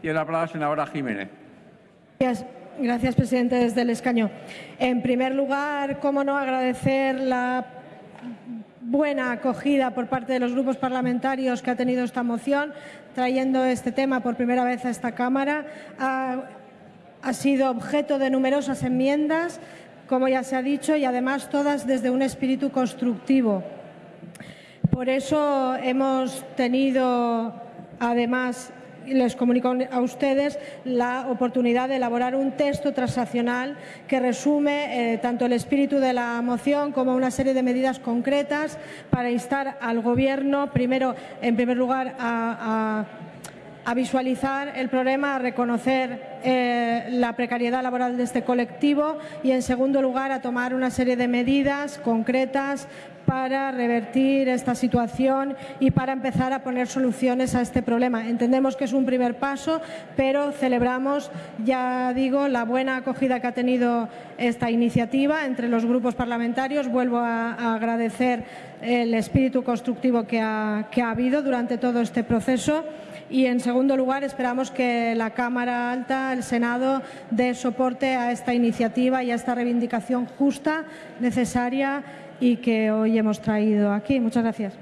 Tiene la palabra la senadora Jiménez. Gracias. Presidente, desde el escaño. En primer lugar, cómo no agradecer la buena acogida por parte de los grupos parlamentarios que ha tenido esta moción, trayendo este tema por primera vez a esta Cámara. Ha sido objeto de numerosas enmiendas, como ya se ha dicho, y además todas desde un espíritu constructivo. Por eso hemos tenido, además, les comunico a ustedes la oportunidad de elaborar un texto transaccional que resume eh, tanto el espíritu de la moción como una serie de medidas concretas para instar al Gobierno, primero, en primer lugar, a, visualizar el problema, a reconocer eh, la precariedad laboral de este colectivo y, en segundo lugar, a tomar una serie de medidas concretas para revertir esta situación y para empezar a poner soluciones a este problema. Entendemos que es un primer paso, pero celebramos, ya digo, la buena acogida que ha tenido esta iniciativa entre los grupos parlamentarios. Vuelvo a, agradecer el espíritu constructivo que ha, que ha habido durante todo este proceso. Y, en segundo lugar, esperamos que la Cámara Alta, el Senado, dé soporte a esta iniciativa y a esta reivindicación justa, necesaria y que hoy hemos traído aquí. Muchas gracias.